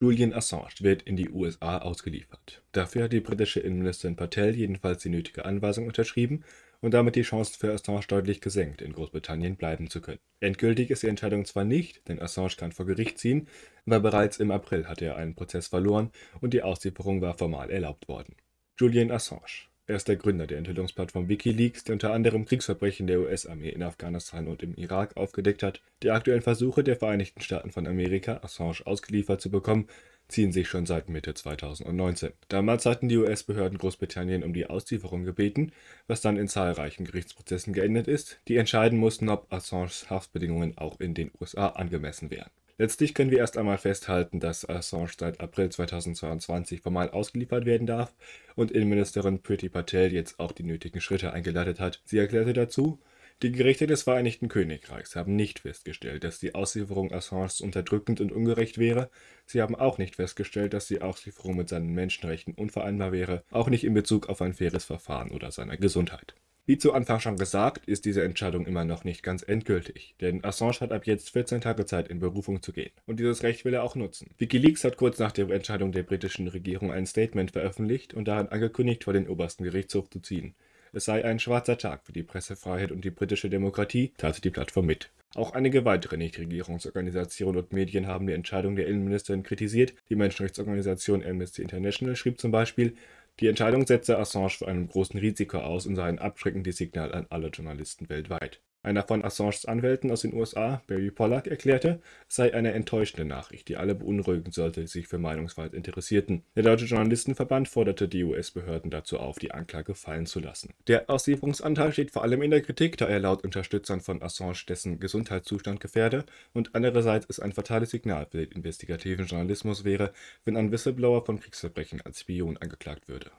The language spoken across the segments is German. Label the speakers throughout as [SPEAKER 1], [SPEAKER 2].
[SPEAKER 1] Julian Assange wird in die USA ausgeliefert. Dafür hat die britische Innenministerin Patel jedenfalls die nötige Anweisung unterschrieben und damit die Chancen für Assange deutlich gesenkt, in Großbritannien bleiben zu können. Endgültig ist die Entscheidung zwar nicht, denn Assange kann vor Gericht ziehen, aber bereits im April hatte er einen Prozess verloren und die Auslieferung war formal erlaubt worden. Julian Assange er ist der Gründer der Enthüllungsplattform Wikileaks, die unter anderem Kriegsverbrechen der US-Armee in Afghanistan und im Irak aufgedeckt hat. Die aktuellen Versuche der Vereinigten Staaten von Amerika, Assange ausgeliefert zu bekommen, ziehen sich schon seit Mitte 2019. Damals hatten die US-Behörden Großbritannien um die Auslieferung gebeten, was dann in zahlreichen Gerichtsprozessen geendet ist, die entscheiden mussten, ob Assanges Haftbedingungen auch in den USA angemessen wären. Letztlich können wir erst einmal festhalten, dass Assange seit April 2022 formal ausgeliefert werden darf und Innenministerin Priti Patel jetzt auch die nötigen Schritte eingeleitet hat. Sie erklärte dazu, die Gerichte des Vereinigten Königreichs haben nicht festgestellt, dass die Auslieferung Assanges unterdrückend und ungerecht wäre. Sie haben auch nicht festgestellt, dass die Auslieferung mit seinen Menschenrechten unvereinbar wäre, auch nicht in Bezug auf ein faires Verfahren oder seiner Gesundheit. Wie zu Anfang schon gesagt, ist diese Entscheidung immer noch nicht ganz endgültig, denn Assange hat ab jetzt 14 Tage Zeit, in Berufung zu gehen. Und dieses Recht will er auch nutzen. Wikileaks hat kurz nach der Entscheidung der britischen Regierung ein Statement veröffentlicht und darin angekündigt, vor den obersten Gerichtshof zu ziehen. Es sei ein schwarzer Tag für die Pressefreiheit und die britische Demokratie, teilte die Plattform mit. Auch einige weitere Nichtregierungsorganisationen und Medien haben die Entscheidung der Innenministerin kritisiert. Die Menschenrechtsorganisation Amnesty International schrieb zum Beispiel, die Entscheidung setzte Assange vor einem großen Risiko aus und sei ein abschreckendes Signal an alle Journalisten weltweit einer von Assanges Anwälten aus den USA, Barry Pollack, erklärte, es sei eine enttäuschende Nachricht, die alle beunruhigen sollte, die sich für Meinungsfreiheit interessierten. Der Deutsche Journalistenverband forderte die US-Behörden dazu auf, die Anklage fallen zu lassen. Der Auslieferungsanteil steht vor allem in der Kritik, da er laut Unterstützern von Assange dessen Gesundheitszustand gefährde und andererseits es ein fatales Signal für den investigativen Journalismus wäre, wenn ein Whistleblower von Kriegsverbrechen als Spion angeklagt würde.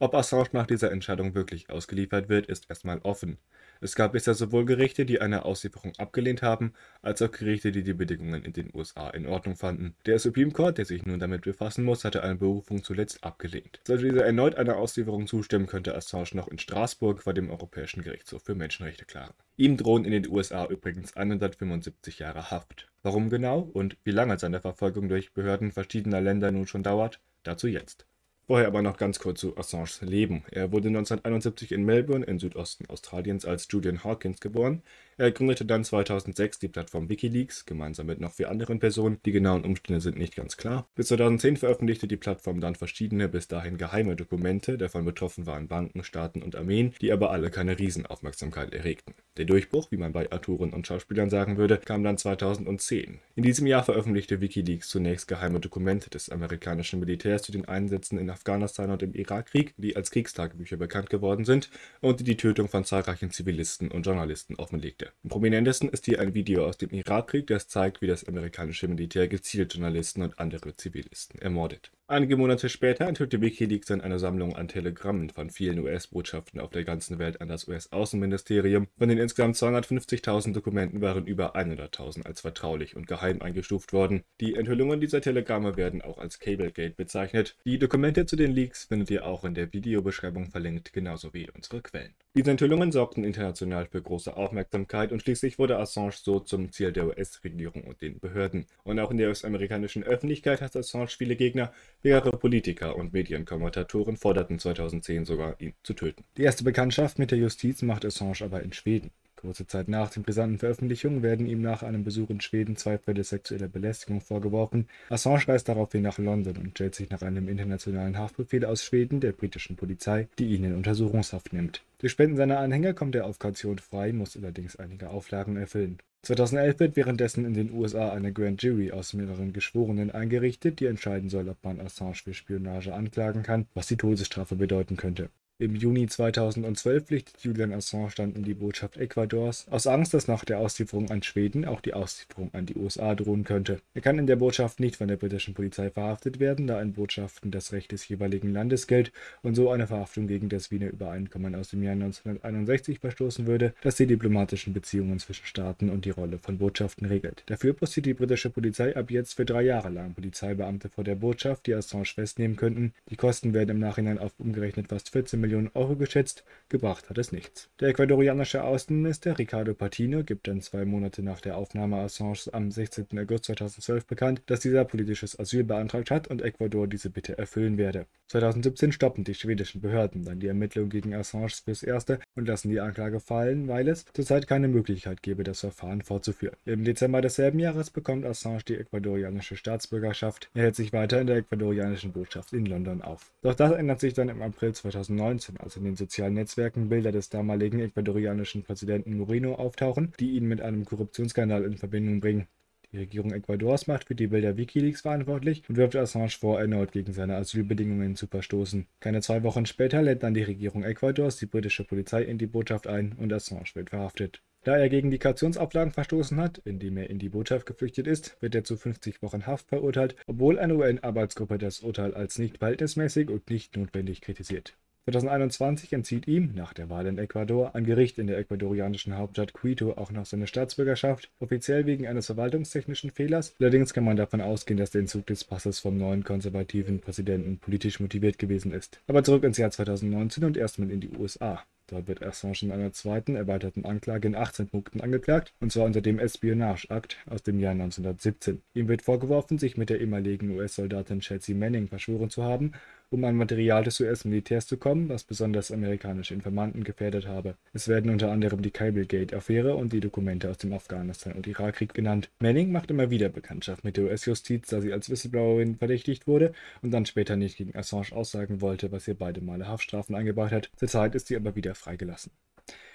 [SPEAKER 1] Ob Assange nach dieser Entscheidung wirklich ausgeliefert wird, ist erstmal offen. Es gab bisher sowohl Gerichte, die eine Auslieferung abgelehnt haben, als auch Gerichte, die die Bedingungen in den USA in Ordnung fanden. Der Supreme Court, der sich nun damit befassen muss, hatte eine Berufung zuletzt abgelehnt. Sollte dieser erneut einer Auslieferung zustimmen, könnte Assange noch in Straßburg vor dem Europäischen Gerichtshof für Menschenrechte klagen. Ihm drohen in den USA übrigens 175 Jahre Haft. Warum genau und wie lange seine Verfolgung durch Behörden verschiedener Länder nun schon dauert, dazu jetzt. Vorher aber noch ganz kurz zu Assanges Leben. Er wurde 1971 in Melbourne im Südosten Australiens als Julian Hawkins geboren. Er gründete dann 2006 die Plattform Wikileaks, gemeinsam mit noch vier anderen Personen. Die genauen Umstände sind nicht ganz klar. Bis 2010 veröffentlichte die Plattform dann verschiedene, bis dahin geheime Dokumente. Davon betroffen waren Banken, Staaten und Armeen, die aber alle keine Riesenaufmerksamkeit erregten. Der Durchbruch, wie man bei Autoren und Schauspielern sagen würde, kam dann 2010. In diesem Jahr veröffentlichte Wikileaks zunächst geheime Dokumente des amerikanischen Militärs zu den Einsätzen in Afghanistan und im Irakkrieg, die als Kriegstagebücher bekannt geworden sind und die die Tötung von zahlreichen Zivilisten und Journalisten offenlegte. Am prominentesten ist hier ein Video aus dem Irakkrieg, das zeigt, wie das amerikanische Militär gezielt Journalisten und andere Zivilisten ermordet. Einige Monate später enthüllte Wikileaks dann eine Sammlung an Telegrammen von vielen US-Botschaften auf der ganzen Welt an das US-Außenministerium. Von den insgesamt 250.000 Dokumenten waren über 100.000 als vertraulich und geheim eingestuft worden. Die Enthüllungen dieser Telegramme werden auch als Cablegate bezeichnet. Die Dokumente zu den Leaks findet ihr auch in der Videobeschreibung verlinkt, genauso wie unsere Quellen. Diese Enthüllungen sorgten international für große Aufmerksamkeit und schließlich wurde Assange so zum Ziel der US-Regierung und den Behörden. Und auch in der US-amerikanischen Öffentlichkeit hat Assange viele Gegner, mehrere Politiker und Medienkommentatoren forderten 2010 sogar, ihn zu töten. Die erste Bekanntschaft mit der Justiz macht Assange aber in Schweden. Kurze Zeit nach den brisanten Veröffentlichungen werden ihm nach einem Besuch in Schweden zwei Fälle sexueller Belästigung vorgeworfen. Assange reist daraufhin nach London und stellt sich nach einem internationalen Haftbefehl aus Schweden der britischen Polizei, die ihn in Untersuchungshaft nimmt. Durch Spenden seiner Anhänger kommt er auf Kaution frei, muss allerdings einige Auflagen erfüllen. 2011 wird währenddessen in den USA eine Grand Jury aus mehreren Geschworenen eingerichtet, die entscheiden soll, ob man Assange für Spionage anklagen kann, was die Todesstrafe bedeuten könnte. Im Juni 2012 pflichtet Julian Assange dann in die Botschaft Ecuadors, aus Angst, dass nach der Auslieferung an Schweden auch die Auslieferung an die USA drohen könnte. Er kann in der Botschaft nicht von der britischen Polizei verhaftet werden, da in Botschaften das Recht des jeweiligen Landes gilt und so eine Verhaftung gegen das Wiener Übereinkommen aus dem Jahr 1961 verstoßen würde, das die diplomatischen Beziehungen zwischen Staaten und die Rolle von Botschaften regelt. Dafür postiert die britische Polizei ab jetzt für drei Jahre lang Polizeibeamte vor der Botschaft, die Assange festnehmen könnten. Die Kosten werden im Nachhinein auf umgerechnet fast 14 Millionen Euro geschätzt, gebracht hat es nichts. Der ecuadorianische Außenminister Ricardo Patino gibt dann zwei Monate nach der Aufnahme Assange am 16. August 2012 bekannt, dass dieser politisches Asyl beantragt hat und Ecuador diese Bitte erfüllen werde. 2017 stoppen die schwedischen Behörden dann die Ermittlungen gegen Assange fürs Erste und lassen die Anklage fallen, weil es zurzeit keine Möglichkeit gäbe, das Verfahren fortzuführen. Im Dezember desselben Jahres bekommt Assange die ecuadorianische Staatsbürgerschaft. Er hält sich weiter in der ecuadorianischen Botschaft in London auf. Doch das ändert sich dann im April 2019, als in den sozialen Netzwerken Bilder des damaligen ecuadorianischen Präsidenten Moreno auftauchen, die ihn mit einem Korruptionsskandal in Verbindung bringen. Die Regierung Ecuadors macht für die Bilder Wikileaks verantwortlich und wirft Assange vor, erneut gegen seine Asylbedingungen zu verstoßen. Keine zwei Wochen später lädt dann die Regierung Ecuadors die britische Polizei in die Botschaft ein und Assange wird verhaftet. Da er gegen die Kautionsauflagen verstoßen hat, indem er in die Botschaft geflüchtet ist, wird er zu 50 Wochen Haft verurteilt, obwohl eine UN-Arbeitsgruppe das Urteil als nicht verhältnismäßig und nicht notwendig kritisiert. 2021 entzieht ihm, nach der Wahl in Ecuador, ein Gericht in der ecuadorianischen Hauptstadt Quito auch noch seine Staatsbürgerschaft, offiziell wegen eines verwaltungstechnischen Fehlers. Allerdings kann man davon ausgehen, dass der Entzug des Passes vom neuen konservativen Präsidenten politisch motiviert gewesen ist. Aber zurück ins Jahr 2019 und erstmal in die USA. Dort wird Assange in einer zweiten, erweiterten Anklage in 18 Punkten angeklagt, und zwar unter dem Espionage Act aus dem Jahr 1917. Ihm wird vorgeworfen, sich mit der ehemaligen US-Soldatin Chelsea Manning verschworen zu haben um an Material des US-Militärs zu kommen, was besonders amerikanische Informanten gefährdet habe. Es werden unter anderem die Cablegate-Affäre und die Dokumente aus dem Afghanistan- und Irakkrieg genannt. Manning macht immer wieder Bekanntschaft mit der US-Justiz, da sie als Whistleblowerin verdächtigt wurde und dann später nicht gegen Assange aussagen wollte, was ihr beide Male Haftstrafen eingebracht hat. Zurzeit ist sie aber wieder freigelassen.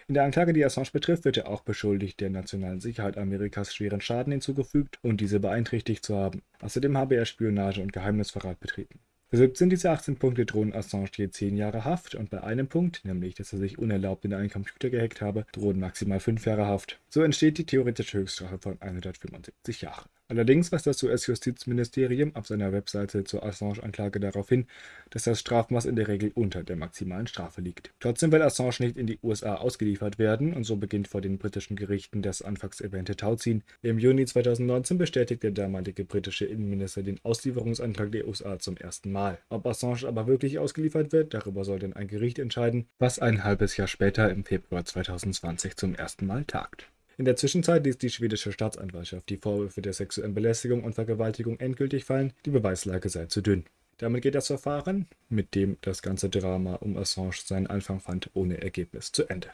[SPEAKER 1] In der Anklage, die Assange betrifft, wird er auch beschuldigt, der nationalen Sicherheit Amerikas schweren Schaden hinzugefügt und diese beeinträchtigt zu haben. Außerdem habe er Spionage und Geheimnisverrat betrieben. Für 17 dieser 18 Punkte drohen Assange je 10 Jahre Haft und bei einem Punkt, nämlich dass er sich unerlaubt in einen Computer gehackt habe, drohen maximal 5 Jahre Haft. So entsteht die theoretische Höchststrafe von 175 Jahren. Allerdings weist das US-Justizministerium auf seiner Webseite zur Assange-Anklage darauf hin, dass das Strafmaß in der Regel unter der maximalen Strafe liegt. Trotzdem will Assange nicht in die USA ausgeliefert werden und so beginnt vor den britischen Gerichten das anfangs erwähnte Tauziehen. Im Juni 2019 bestätigt der damalige britische Innenminister den Auslieferungsantrag der USA zum ersten Mal. Ob Assange aber wirklich ausgeliefert wird, darüber soll dann ein Gericht entscheiden, was ein halbes Jahr später im Februar 2020 zum ersten Mal tagt. In der Zwischenzeit ließ die schwedische Staatsanwaltschaft die Vorwürfe der sexuellen Belästigung und Vergewaltigung endgültig fallen, die Beweislage sei zu dünn. Damit geht das Verfahren, mit dem das ganze Drama um Assange seinen Anfang fand, ohne Ergebnis zu Ende.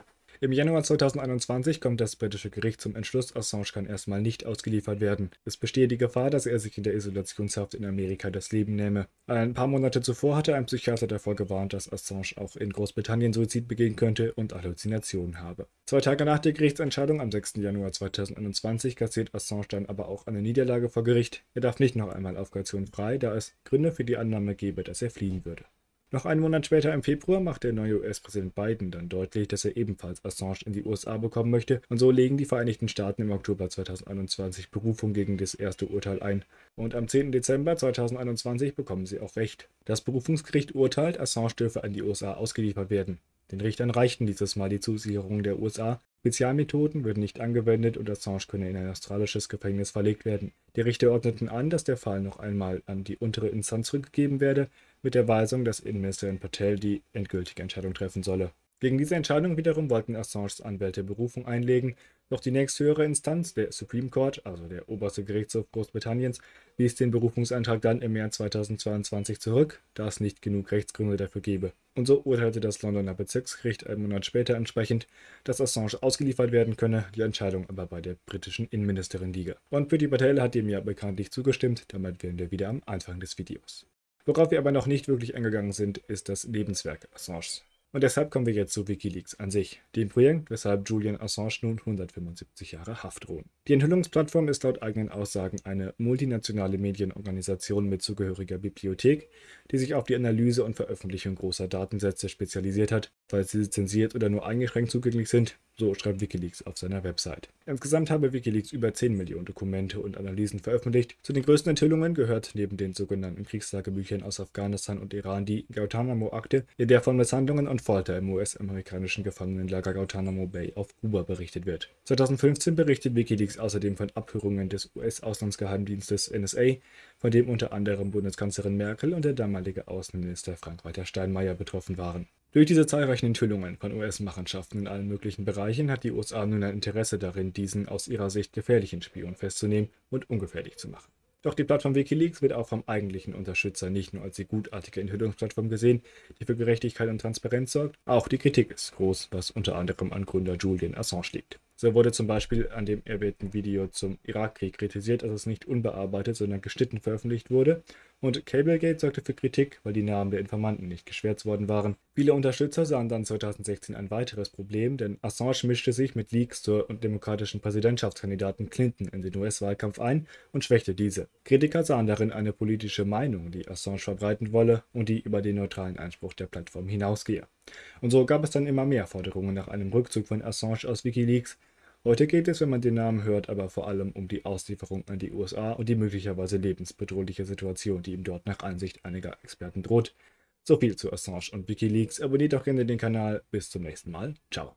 [SPEAKER 1] Im Januar 2021 kommt das britische Gericht zum Entschluss, Assange kann erstmal nicht ausgeliefert werden. Es bestehe die Gefahr, dass er sich in der Isolationshaft in Amerika das Leben nehme. Ein paar Monate zuvor hatte ein Psychiater davor gewarnt, dass Assange auch in Großbritannien Suizid begehen könnte und Halluzinationen habe. Zwei Tage nach der Gerichtsentscheidung am 6. Januar 2021 kassiert Assange dann aber auch eine Niederlage vor Gericht. Er darf nicht noch einmal auf Kaution frei, da es Gründe für die Annahme gebe, dass er fliehen würde. Noch einen Monat später im Februar macht der neue US-Präsident Biden dann deutlich, dass er ebenfalls Assange in die USA bekommen möchte und so legen die Vereinigten Staaten im Oktober 2021 Berufung gegen das erste Urteil ein. Und am 10. Dezember 2021 bekommen sie auch Recht. Das Berufungsgericht urteilt, Assange dürfe an die USA ausgeliefert werden. Den Richtern reichten dieses Mal die Zusicherungen der USA. Spezialmethoden würden nicht angewendet und Assange könne in ein australisches Gefängnis verlegt werden. Die Richter ordneten an, dass der Fall noch einmal an die untere Instanz zurückgegeben werde, mit der Weisung, dass Innenministerin Patel die endgültige Entscheidung treffen solle. Gegen diese Entscheidung wiederum wollten Assanges Anwälte Berufung einlegen, doch die nächsthöhere Instanz, der Supreme Court, also der oberste Gerichtshof Großbritanniens, wies den Berufungsantrag dann im März 2022 zurück, da es nicht genug Rechtsgründe dafür gebe. Und so urteilte das Londoner Bezirksgericht einen Monat später entsprechend, dass Assange ausgeliefert werden könne, die Entscheidung aber bei der britischen Innenministerin liege. Und Priti Patel hat dem ja bekanntlich zugestimmt, damit wären wir wieder am Anfang des Videos. Worauf wir aber noch nicht wirklich eingegangen sind, ist das Lebenswerk Assanges. Und deshalb kommen wir jetzt zu Wikileaks an sich, dem Projekt, weshalb Julian Assange nun 175 Jahre Haft drohen. Die Enthüllungsplattform ist laut eigenen Aussagen eine multinationale Medienorganisation mit zugehöriger Bibliothek, die sich auf die Analyse und Veröffentlichung großer Datensätze spezialisiert hat, falls sie zensiert oder nur eingeschränkt zugänglich sind, so schreibt Wikileaks auf seiner Website. Insgesamt habe Wikileaks über 10 Millionen Dokumente und Analysen veröffentlicht. Zu den größten Enthüllungen gehört neben den sogenannten Kriegstagebüchern aus Afghanistan und Iran die Guantanamo-Akte, in der von Misshandlungen und Folter im US-amerikanischen Gefangenenlager Guantanamo Bay auf Kuba berichtet wird. 2015 berichtet Wikileaks außerdem von Abhörungen des US-Auslandsgeheimdienstes NSA von dem unter anderem Bundeskanzlerin Merkel und der damalige Außenminister Frank-Walter Steinmeier betroffen waren. Durch diese zahlreichen Enthüllungen von US-Machenschaften in allen möglichen Bereichen hat die USA nun ein Interesse darin, diesen aus ihrer Sicht gefährlichen Spion festzunehmen und ungefährlich zu machen. Doch die Plattform Wikileaks wird auch vom eigentlichen Unterstützer nicht nur als die gutartige Enthüllungsplattform gesehen, die für Gerechtigkeit und Transparenz sorgt, auch die Kritik ist groß, was unter anderem an Gründer Julian Assange liegt. So wurde zum Beispiel an dem erwähnten Video zum Irakkrieg kritisiert, dass es nicht unbearbeitet, sondern geschnitten veröffentlicht wurde. Und Cablegate sorgte für Kritik, weil die Namen der Informanten nicht geschwärzt worden waren. Viele Unterstützer sahen dann 2016 ein weiteres Problem, denn Assange mischte sich mit Leaks zur demokratischen Präsidentschaftskandidaten Clinton in den US-Wahlkampf ein und schwächte diese. Kritiker sahen darin eine politische Meinung, die Assange verbreiten wolle und die über den neutralen Einspruch der Plattform hinausgehe. Und so gab es dann immer mehr Forderungen nach einem Rückzug von Assange aus Wikileaks. Heute geht es, wenn man den Namen hört, aber vor allem um die Auslieferung an die USA und die möglicherweise lebensbedrohliche Situation, die ihm dort nach Ansicht einiger Experten droht. So viel zu Assange und Wikileaks. Abonniert doch gerne den Kanal. Bis zum nächsten Mal. Ciao.